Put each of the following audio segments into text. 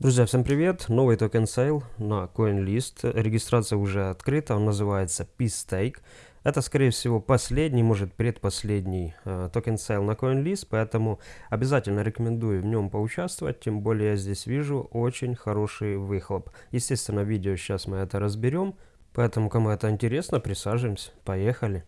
Друзья, всем привет! Новый token sale на CoinList. Регистрация уже открыта, он называется P-Stake. Это, скорее всего, последний, может предпоследний э, token sale на CoinList, поэтому обязательно рекомендую в нем поучаствовать, тем более я здесь вижу очень хороший выхлоп. Естественно, видео сейчас мы это разберем, поэтому кому это интересно, присаживаемся, поехали!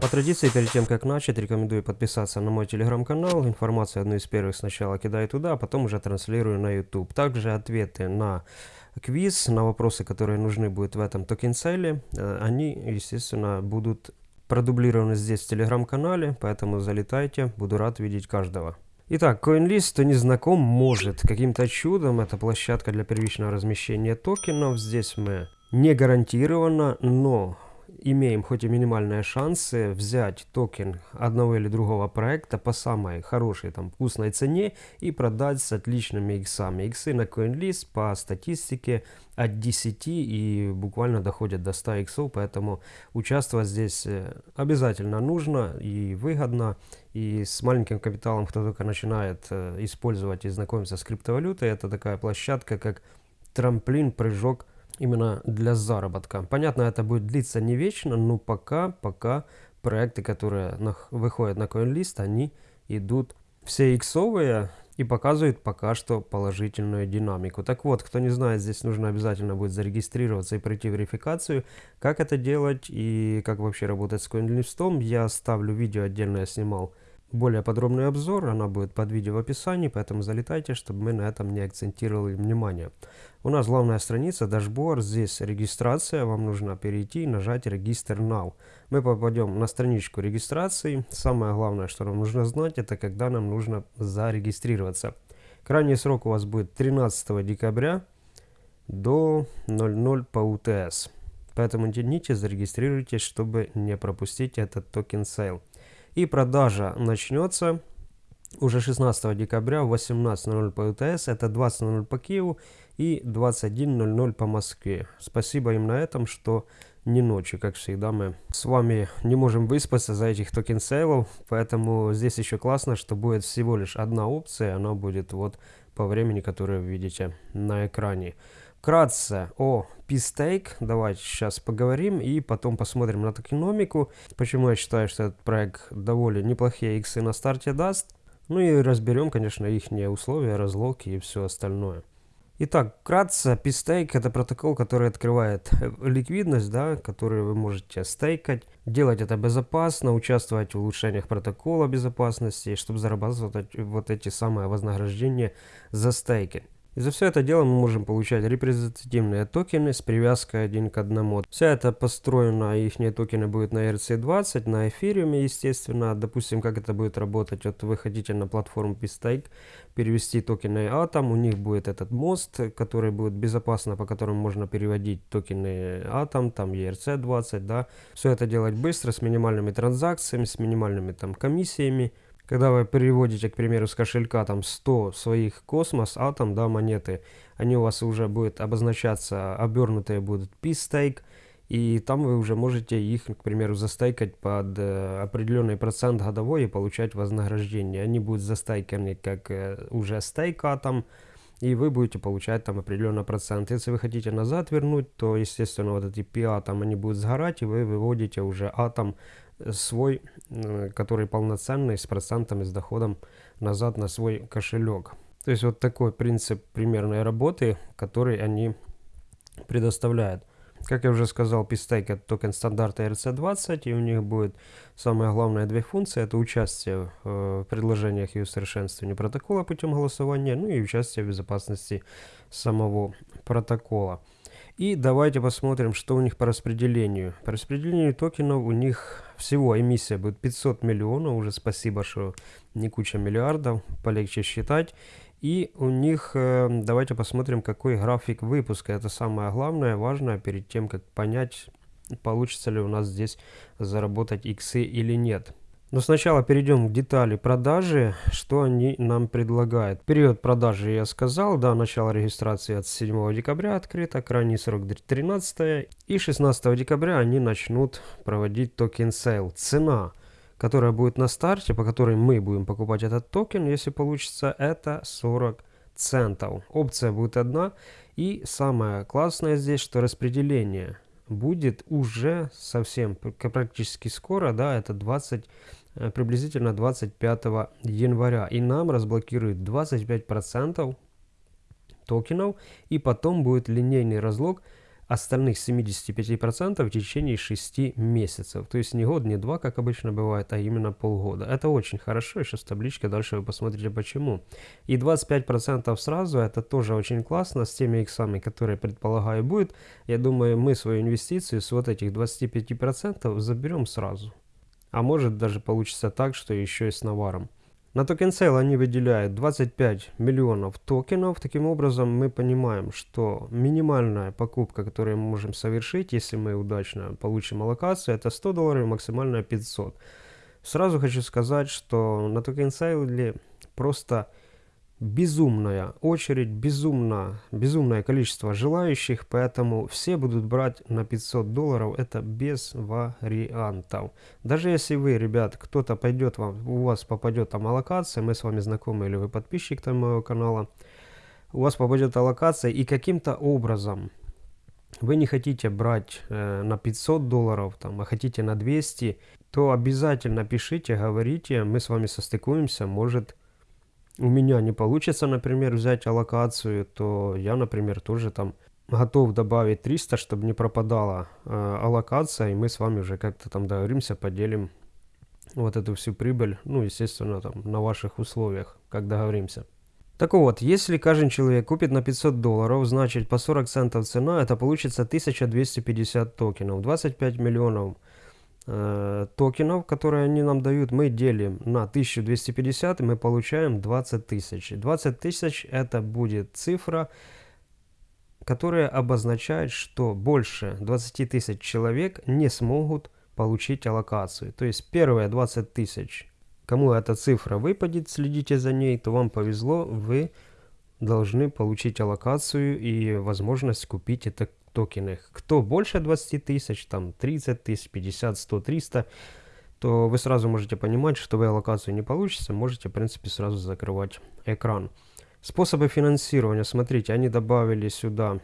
По традиции, перед тем как начать, рекомендую подписаться на мой телеграм-канал. Информацию одну из первых сначала кидаю туда, а потом уже транслирую на YouTube. Также ответы на квиз, на вопросы, которые нужны будут в этом token sale е, э, они, естественно, будут продублированы здесь в телеграм-канале, поэтому залетайте, буду рад видеть каждого. Итак, CoinList, кто не знаком, может каким-то чудом, это площадка для первичного размещения токенов, здесь мы не гарантированно, но имеем хоть и минимальные шансы взять токен одного или другого проекта по самой хорошей там вкусной цене и продать с отличными иксами. Иксы на CoinList по статистике от 10 и буквально доходят до 100 иксов, поэтому участвовать здесь э, обязательно нужно и выгодно. И с маленьким капиталом, кто только начинает э, использовать и знакомиться с криптовалютой, это такая площадка, как трамплин, прыжок именно для заработка. Понятно, это будет длиться не вечно, но пока, пока проекты, которые на, выходят на CoinList, они идут все иксовые и показывают пока что положительную динамику. Так вот, кто не знает, здесь нужно обязательно будет зарегистрироваться и пройти верификацию. Как это делать и как вообще работать с CoinList, я оставлю видео отдельно, я снимал более подробный обзор, она будет под видео в описании, поэтому залетайте, чтобы мы на этом не акцентировали внимание. У нас главная страница, дашборд, здесь регистрация, вам нужно перейти и нажать регистр now. Мы попадем на страничку регистрации, самое главное, что нам нужно знать, это когда нам нужно зарегистрироваться. Крайний срок у вас будет 13 декабря до 00 по UTC. Поэтому тяните, зарегистрируйтесь, чтобы не пропустить этот token sale. И продажа начнется уже 16 декабря в 18.00 по UTC, это 20.00 по Киеву и 21.00 по Москве. Спасибо им на этом, что не ночью, как всегда, мы с вами не можем выспаться за этих token sale ов, поэтому здесь еще классно, что будет всего лишь одна опция, она будет вот по времени, которое вы видите на экране. Вкратце о P-Stake давайте сейчас поговорим и потом посмотрим на токеномику. Почему я считаю, что этот проект довольно неплохие иксы на старте даст. Ну и разберем, конечно, их условия, разлоки и все остальное. Итак, вкратце, P-Stake это протокол, который открывает э, ликвидность, да, который вы можете стейкать, делать это безопасно, участвовать в улучшениях протокола безопасности, чтобы зарабатывать вот эти самые вознаграждения за стейки. И за все это дело мы можем получать репрезентативные токены с привязкой один к одному. Вся это построена, их токены будут на ERC20, на эфириуме, естественно. Допустим, как это будет работать. Вот вы хотите на платформу PSTake перевести токены Atom, у них будет этот мост, который будет безопасно, по которому можно переводить токены Atom, там ERC20, да. Все это делать быстро, с минимальными транзакциями, с минимальными там комиссиями. Когда вы переводите, к примеру, с кошелька там 100 своих космос, атом, да, монеты, они у вас уже будут обозначаться, обернутые будут p-stake, и там вы уже можете их, к примеру, застайкать под э, определенный процент годовой и получать вознаграждение. Они будут застайканы как э, уже стейк атом, и вы будете получать там определенный процент. Если вы хотите назад вернуть, то, естественно, вот эти p там они будут сгорать, и вы выводите уже атом свой, э, который полноценный, с процентами, с доходом назад на свой кошелек. То есть вот такой принцип примерной работы, который они предоставляют. Как я уже сказал, Pistake это токен стандарта RC20, и у них будет самая главная две функции. Это участие в предложениях и усовершенствовании протокола путем голосования, ну и участие в безопасности самого протокола. И давайте посмотрим, что у них по распределению. По распределению токенов у них всего эмиссия будет 500 миллионов. Уже спасибо, что не куча миллиардов, полегче считать. И у них, э, давайте посмотрим, какой график выпуска. Это самое главное, важное, перед тем, как понять, получится ли у нас здесь заработать иксы или нет. Но сначала перейдем к детали продажи, что они нам предлагают. Период продажи я сказал, да, начало регистрации от 7 декабря открыто, крайний срок 13 и 16 декабря они начнут проводить token sale. Цена которая будет на старте, по которой мы будем покупать этот токен, если получится, это 40 центов. Опция будет одна. И самое классное здесь, что распределение будет уже совсем практически скоро, да, это 20 э, приблизительно 25 января. И нам разблокируют 25% токенов, и потом будет линейный разлог остальных 75% в течение 6 месяцев. То есть не год, не два, как обычно бывает, а именно полгода. Это очень хорошо, сейчас табличка, дальше вы посмотрите почему. И 25% сразу, это тоже очень классно, с теми иксами, которые, предполагаю, будет. Я думаю, мы свою инвестицию с вот этих 25% заберем сразу. А может даже получится так, что еще и с наваром. На token sale они выделяют 25 миллионов токенов. Таким образом, мы понимаем, что минимальная покупка, которую мы можем совершить, если мы удачно получим аллокацию, это 100 долларов, максимальная 500. Сразу хочу сказать, что на токен сейле просто безумная очередь, безумно, безумное количество желающих, поэтому все будут брать на 500 долларов, это без вариантов. Даже если вы, ребят, кто-то пойдет, вам, у вас попадет там аллокация, мы с вами знакомы или вы подписчик там моего канала, у вас попадет аллокация и каким-то образом вы не хотите брать э, на 500 долларов, там, а хотите на 200, то обязательно пишите, говорите, мы с вами состыкуемся, может у меня не получится, например, взять аллокацию, то я, например, тоже там готов добавить 300, чтобы не пропадала э, аллокация, и мы с вами уже как-то там договоримся, поделим вот эту всю прибыль, ну, естественно, там, на ваших условиях, как договоримся. Так вот, если каждый человек купит на 500 долларов, значит по 40 центов цена, это получится 1250 токенов, 25 миллионов токенов, которые они нам дают, мы делим на 1250, и мы получаем 20 тысяч. 20 тысяч это будет цифра, которая обозначает, что больше 20 тысяч человек не смогут получить аллокацию. То есть первые 20 тысяч, кому эта цифра выпадет, следите за ней, то вам повезло, вы должны получить аллокацию и возможность купить это токены. Кто больше 20 тысяч, там 30 тысяч, 50, 100, 300, то вы сразу можете понимать, что вы аллокацию не получите, можете, в принципе, сразу закрывать экран. Способы финансирования, смотрите, они добавили сюда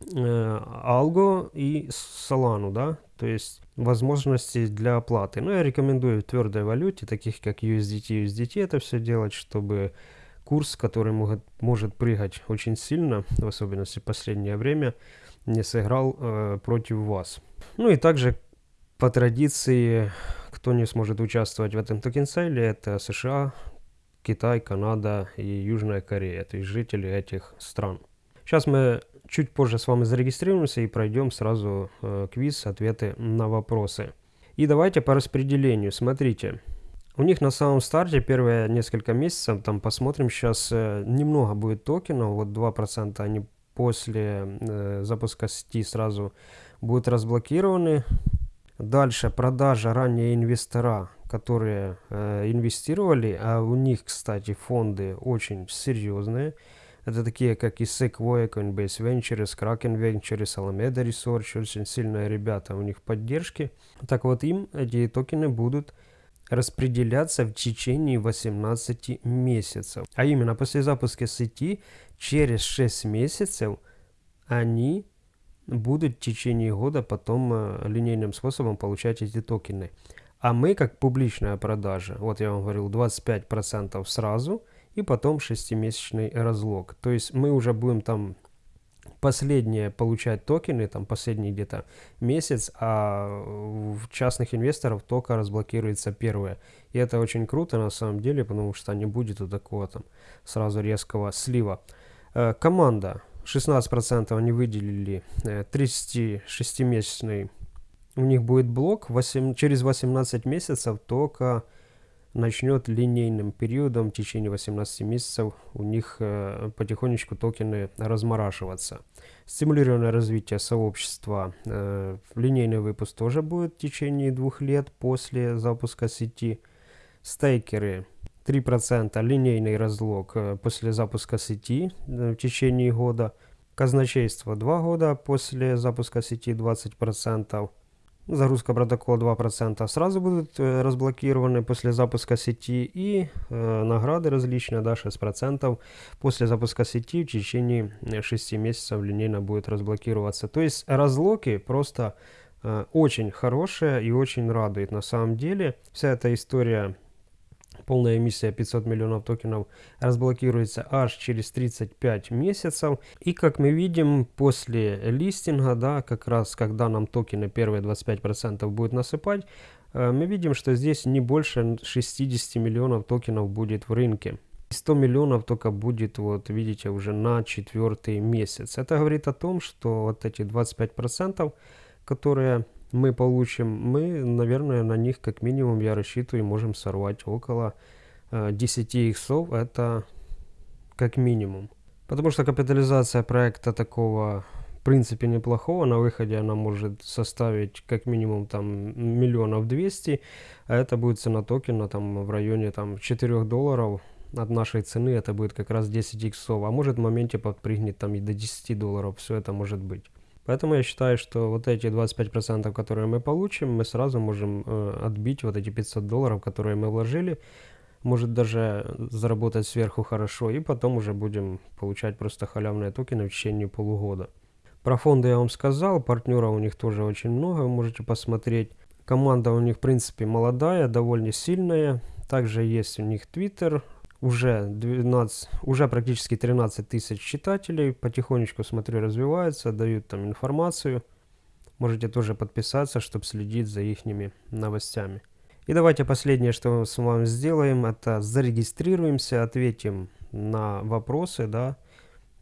э, Algo и Solana, да, то есть возможности для оплаты. Но я рекомендую в твердой валюте, таких как USDT, USDT это все делать, чтобы курс, который может, может прыгать очень сильно, в особенности в последнее время, не сыграл э, против вас. Ну и также по традиции, кто не сможет участвовать в этом токен-сейле, это США, Китай, Канада и Южная Корея, то есть жители этих стран. Сейчас мы чуть позже с вами зарегистрируемся и пройдем сразу э, квиз, ответы на вопросы. И давайте по распределению. Смотрите, у них на самом старте первые несколько месяцев, там посмотрим сейчас, э, немного будет токенов, вот 2% они после э, запуска сети сразу будут разблокированы. Дальше продажа ранее инвестора, которые э, инвестировали, а у них, кстати, фонды очень серьезные. Это такие, как и Sequoia, Coinbase Ventures, Kraken Ventures, Alameda Research, очень сильные ребята, у них поддержки. Так вот, им эти токены будут распределяться в течение 18 месяцев. А именно после запуска сети через 6 месяцев они будут в течение года потом э, линейным способом получать эти токены. А мы, как публичная продажа, вот я вам говорил, 25% сразу, и потом 6-месячный разлог. То есть мы уже будем там последние получать токены, там последний где-то месяц, а в частных инвесторов только разблокируется первое. И это очень круто на самом деле, потому что не будет вот такого там сразу резкого слива. Э, команда 16% они выделили 36-месячный. Э, У них будет блок 8, через 18 месяцев только начнет линейным периодом в течение 18 месяцев у них э, потихонечку токены размораживаться. Стимулированное развитие сообщества, э, линейный выпуск тоже будет в течение двух лет после запуска сети. Стейкеры 3% линейный разлог э, после запуска сети э, в течение года. Казначейство 2 года после запуска сети 20%. Загрузка протокола 2% сразу будут э, разблокированы после запуска сети и э, награды различные, да, 6% после запуска сети в течение 6 месяцев линейно будет разблокироваться. То есть разлоки просто э, очень хорошие и очень радует на самом деле. Вся эта история полная эмиссия 500 миллионов токенов разблокируется аж через 35 месяцев. И как мы видим, после листинга, да, как раз когда нам токены первые 25% будет насыпать, э, мы видим, что здесь не больше 60 миллионов токенов будет в рынке. 100 миллионов только будет, вот видите, уже на четвертый месяц. Это говорит о том, что вот эти 25%, которые мы получим, мы, наверное, на них как минимум, я рассчитываю, можем сорвать около э, 10 иксов, это как минимум. Потому что капитализация проекта такого в принципе неплохого, на выходе она может составить как минимум там миллионов 200, а это будет цена токена там в районе там 4 долларов, от нашей цены. Это будет как раз 10 иксов, а может в моменте подпрыгнет там и до 10 долларов, все это может быть. Поэтому я считаю, что вот эти 25%, которые мы получим, мы сразу можем э, отбить вот эти 500 долларов, которые мы вложили. Может даже заработать сверху хорошо, и потом уже будем получать просто халявные токены в течение полугода. Про фонды я вам сказал, партнеров у них тоже очень много, вы можете посмотреть. Команда у них, в принципе, молодая, довольно сильная. Также есть у них Twitter, уже 12, уже практически 13 тысяч читателей, потихонечку, смотрю, развиваются, дают там информацию. Можете тоже подписаться, чтобы следить за их новостями. И давайте последнее, что мы с вами сделаем, это зарегистрируемся, ответим на вопросы, да,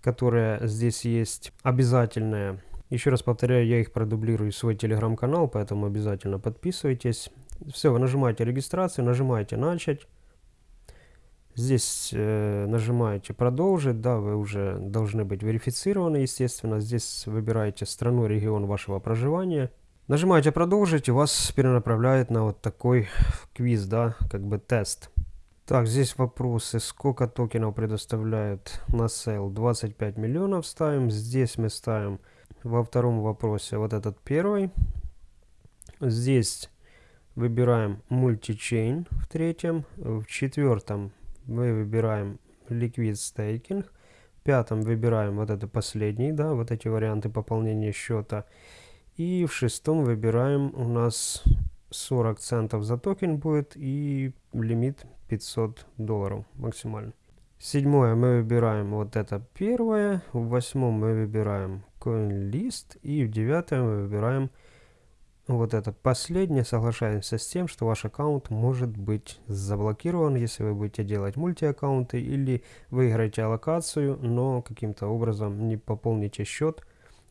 которые здесь есть обязательные. Еще раз повторяю, я их продублирую в свой телеграм-канал, поэтому обязательно подписывайтесь. Все, вы нажимаете регистрацию, нажимаете начать. Здесь э, нажимаете продолжить, да, вы уже должны быть верифицированы, естественно. Здесь выбираете страну, регион вашего проживания. Нажимаете продолжить и вас перенаправляет на вот такой квиз, да, как бы тест. Так, здесь вопросы, сколько токенов предоставляют на сейл, 25 миллионов ставим. Здесь мы ставим во втором вопросе вот этот первый. Здесь выбираем multichain в третьем, в четвертом мы выбираем Liquid Staking. В пятом выбираем вот это последний, да, вот эти варианты пополнения счета. И в шестом выбираем у нас 40 центов за токен будет и лимит 500 долларов максимально. Седьмое мы выбираем вот это первое, в восьмом мы выбираем CoinList и в девятом мы выбираем вот это последнее, соглашаемся с тем, что ваш аккаунт может быть заблокирован, если вы будете делать мультиаккаунты или выиграете аллокацию, но каким-то образом не пополните счет,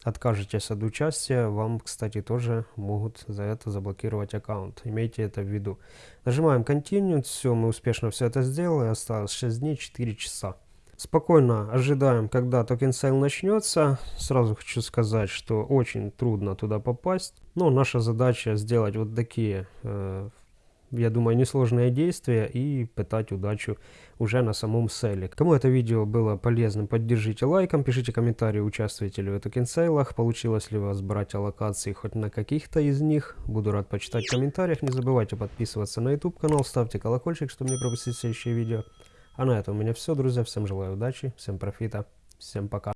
откажетесь от участия, вам, кстати, тоже могут за это заблокировать аккаунт. Имейте это в виду. Нажимаем Continue, все, мы успешно все это сделали, осталось 6 дней, 4 часа. Спокойно ожидаем, когда token sale начнется. Сразу хочу сказать, что очень трудно туда попасть. Но наша задача сделать вот такие, э, я думаю, несложные действия и пытать удачу уже на самом сейле. Кому это видео было полезным, поддержите лайком, пишите комментарии, участвуете ли вы в токен сейлах, получилось ли у вас брать аллокации хоть на каких-то из них. Буду рад почитать в комментариях. Не забывайте подписываться на YouTube канал, ставьте колокольчик, чтобы не пропустить следующие видео. А на этом у меня все, друзья. Всем желаю удачи, всем профита, всем пока.